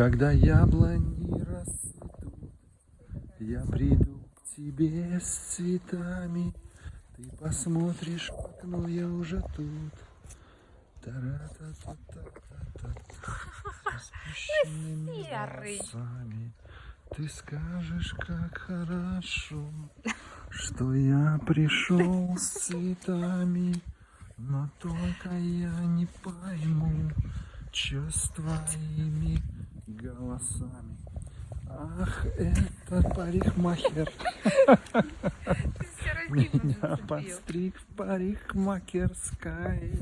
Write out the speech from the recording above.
Когда яблони расцветут, я приду к тебе с цветами. Ты посмотришь в окно, я уже тут. Серый. волосами. Ты скажешь, как хорошо, что я пришел с цветами, но только я не пойму, что с твоими голосами. Ах, это парикмахер меня подстриг в парикмахерской.